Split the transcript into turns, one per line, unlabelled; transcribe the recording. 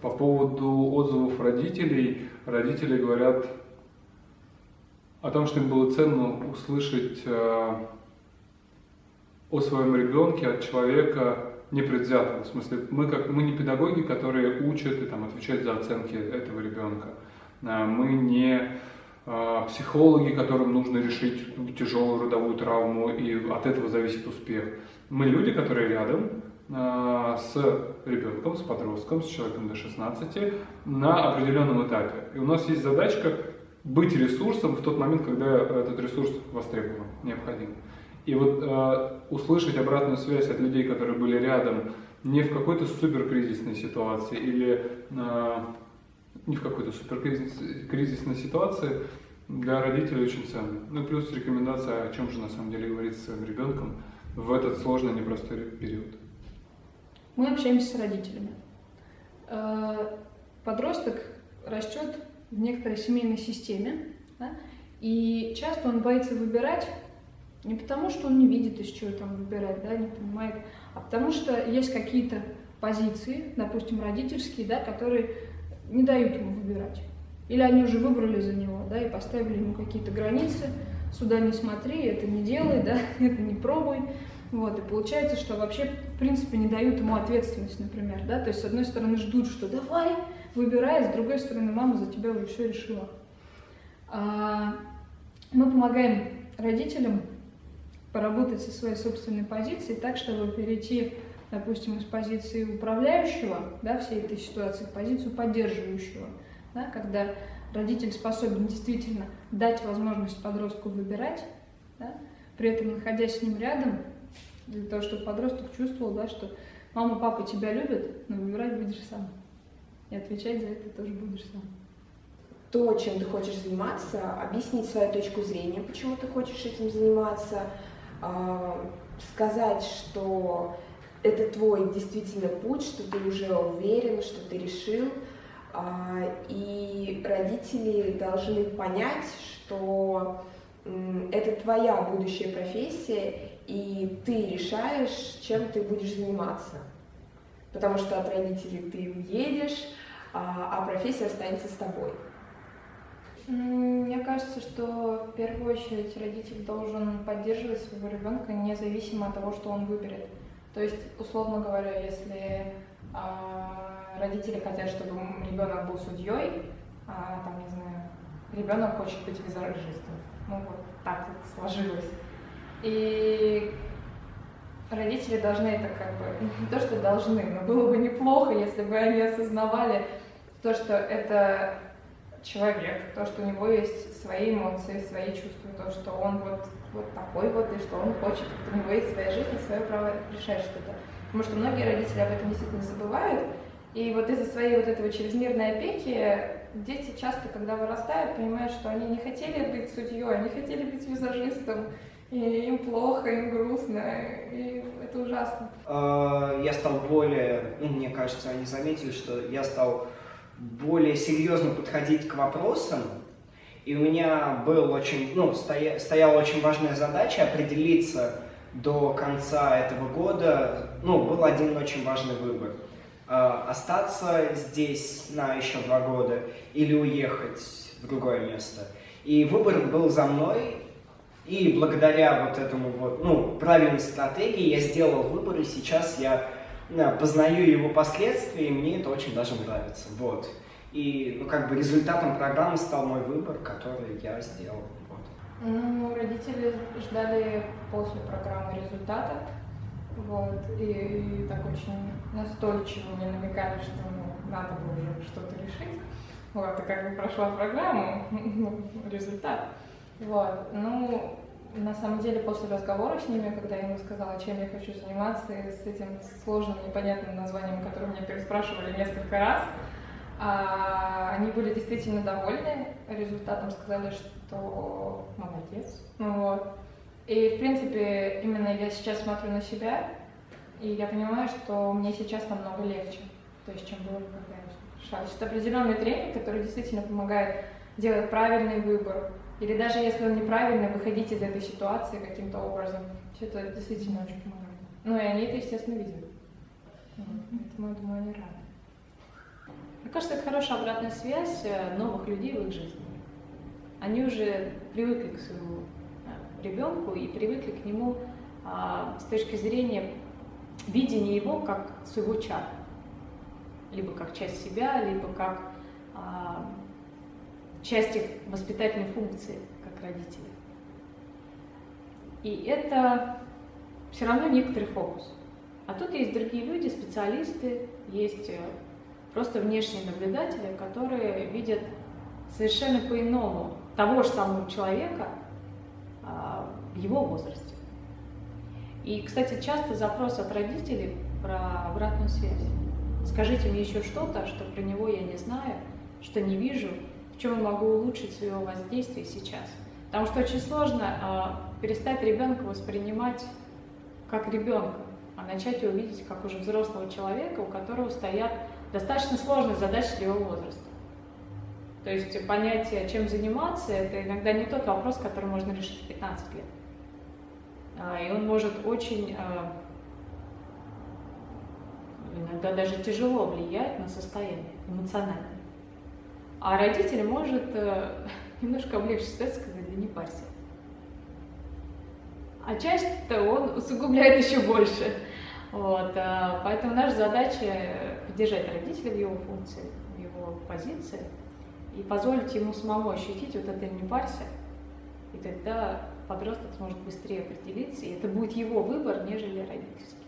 По поводу отзывов родителей, родители говорят о том, что им было ценно услышать э, о своем ребенке от человека непредвзятого. В смысле, мы, как, мы не педагоги, которые учат и там, отвечают за оценки этого ребенка. Э, мы не э, психологи, которым нужно решить тяжелую родовую травму, и от этого зависит успех. Мы люди, которые рядом, с ребенком, с подростком, с человеком до 16 на определенном этапе. И у нас есть задачка быть ресурсом в тот момент, когда этот ресурс востребован, необходим. И вот э, услышать обратную связь от людей, которые были рядом, не в какой-то суперкризисной ситуации или э, не в какой-то суперкризисной ситуации, для родителей очень ценно. Ну плюс рекомендация, о чем же на самом деле говорить с своим ребенком в этот сложный, непростой период.
Мы общаемся с родителями. Э, подросток растет в некоторой семейной системе, да? и часто он боится выбирать не потому, что он не видит, из чего там выбирать, да, не понимает, а потому что есть какие-то позиции, допустим, родительские, да, которые не дают ему выбирать. Или они уже выбрали за него, да, и поставили ему какие-то границы, сюда не смотри, это не делай, да, это не пробуй. Вот, и получается, что вообще, в принципе, не дают ему ответственность, например, да, то есть, с одной стороны, ждут, что давай, выбирай, с другой стороны, мама за тебя уже все решила. А, мы помогаем родителям поработать со своей собственной позицией так, чтобы перейти, допустим, из позиции управляющего, да, всей этой ситуации, в позицию поддерживающего, да, когда родитель способен действительно дать возможность подростку выбирать, да, при этом находясь с ним рядом, для того, чтобы подросток чувствовал, да, что мама, папа тебя любят, но выбирать будешь сам. И отвечать за это тоже будешь сам.
То, чем ты хочешь заниматься, объяснить свою точку зрения, почему ты хочешь этим заниматься, а, сказать, что это твой действительно путь, что ты уже уверен, что ты решил, а, и родители должны понять, что это твоя будущая профессия, и ты решаешь, чем ты будешь заниматься. Потому что от родителей ты уедешь, а, а профессия останется с тобой.
Мне кажется, что в первую очередь родитель должен поддерживать своего ребенка независимо от того, что он выберет. То есть, условно говоря, если а, родители хотят, чтобы ребенок был судьей, а там, не знаю, ребенок хочет быть визажистом. Ну вот так вот сложилось. И родители должны это как бы, не то, что должны, но было бы неплохо, если бы они осознавали то, что это человек, то, что у него есть свои эмоции, свои чувства, то, что он вот, вот такой вот, и что он хочет, у него есть своя жизнь свое право решать что-то. Потому что многие родители об этом действительно забывают, и вот из-за своей вот этого чрезмерной опеки дети часто, когда вырастают, понимают, что они не хотели быть судьей, они хотели быть визажистом, и им плохо, им грустно, и это ужасно.
А, я стал более, ну, мне кажется, они заметили, что я стал более серьезно подходить к вопросам, и у меня был очень, ну, стоя, стояла очень важная задача определиться до конца этого года, ну, был один очень важный выбор. А, остаться здесь на еще два года или уехать в другое место. И выбор был за мной, и благодаря вот этому вот, ну, правильной стратегии я сделал выбор, и сейчас я да, познаю его последствия, и мне это очень даже нравится. Вот. И, ну, как бы результатом программы стал мой выбор, который я сделал. Вот.
Ну, родители ждали после программы результата, вот, и, и так очень настойчиво мне намекали, что ну, надо было уже что-то решить. Вот, и как бы прошла программа, ну, результат. Вот, ну, на самом деле, после разговора с ними, когда я им сказала, чем я хочу заниматься, и с этим сложным, непонятным названием, которое меня переспрашивали несколько раз, а, они были действительно довольны результатом, сказали, что молодец. Вот. И, в принципе, именно я сейчас смотрю на себя, и я понимаю, что мне сейчас намного легче, то есть, чем было, когда я шла. Это определенный тренинг, который действительно помогает делать правильный выбор, или даже если он неправильно, выходить из этой ситуации каким-то образом. Это действительно очень помогает. Ну и они это, естественно, видят. Поэтому, я думаю, они рады.
Мне кажется, это хорошая обратная связь э, новых людей в их жизни. Они уже привыкли к своему э, ребенку и привыкли к нему а, с точки зрения видения его как своего чада. Либо как часть себя, либо как а, часть их воспитательной функции, как родители. И это все равно некоторый фокус. А тут есть другие люди, специалисты, есть э, просто внешние наблюдатели, которые видят совершенно по-иному того же самого человека а, в его возрасте. И, кстати, часто запрос от родителей про обратную связь. Скажите мне еще что-то, что про него я не знаю, что не вижу, в чем я могу улучшить свое воздействие сейчас. Потому что очень сложно э, перестать ребенка воспринимать как ребенка, а начать его видеть как уже взрослого человека, у которого стоят достаточно сложные задачи для его возраста. То есть понятие, чем заниматься, это иногда не тот вопрос, который можно решить в 15 лет. А, и он может очень, а, иногда даже тяжело влиять на состояние эмоциональное. А родитель может э, немножко облегчить ситуацию, сказать, да не парься. А часть-то он усугубляет еще больше. Вот, а, поэтому наша задача поддержать родителя в его функции, в его позиции и позволить ему самому ощутить вот это «не парься», и тогда подросток сможет быстрее определиться, и это будет его выбор, нежели родительский.